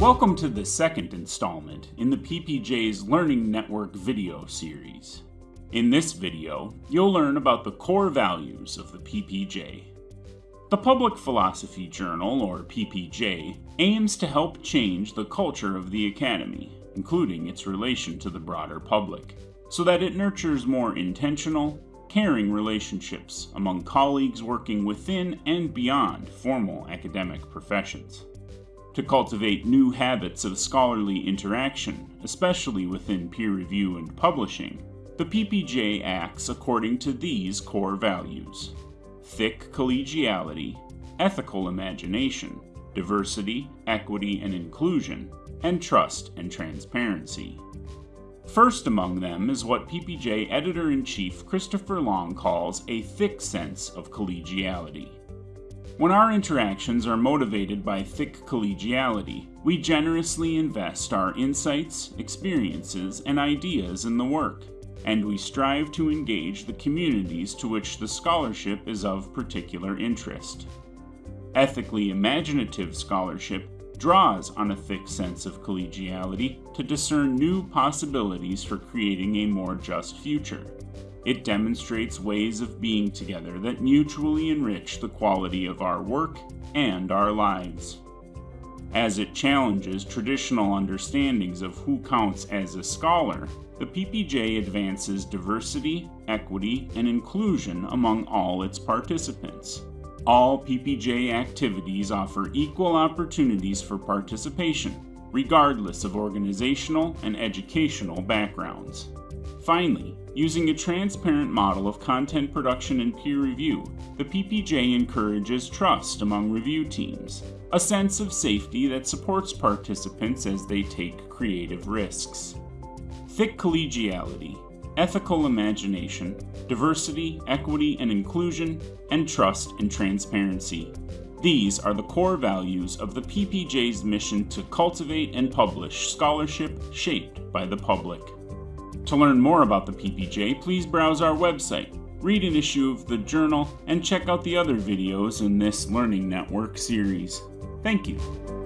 Welcome to the second installment in the PPJ's Learning Network video series. In this video, you'll learn about the core values of the PPJ. The Public Philosophy Journal, or PPJ, aims to help change the culture of the Academy, including its relation to the broader public, so that it nurtures more intentional, caring relationships among colleagues working within and beyond formal academic professions to cultivate new habits of scholarly interaction, especially within peer review and publishing, the PPJ acts according to these core values thick collegiality, ethical imagination, diversity, equity, and inclusion, and trust and transparency. First among them is what PPJ editor in chief Christopher Long calls a thick sense of collegiality. When our interactions are motivated by thick collegiality, we generously invest our insights, experiences, and ideas in the work, and we strive to engage the communities to which the scholarship is of particular interest. Ethically imaginative scholarship draws on a thick sense of collegiality to discern new possibilities for creating a more just future. It demonstrates ways of being together that mutually enrich the quality of our work and our lives. As it challenges traditional understandings of who counts as a scholar, the PPJ advances diversity, equity, and inclusion among all its participants. All PPJ activities offer equal opportunities for participation, regardless of organizational and educational backgrounds. Finally, using a transparent model of content production and peer review, the PPJ encourages trust among review teams, a sense of safety that supports participants as they take creative risks. Thick collegiality, ethical imagination, diversity, equity, and inclusion, and trust and transparency. These are the core values of the PPJ's mission to cultivate and publish scholarship shaped by the public. To learn more about the PPJ, please browse our website, read an issue of the journal, and check out the other videos in this Learning Network series. Thank you.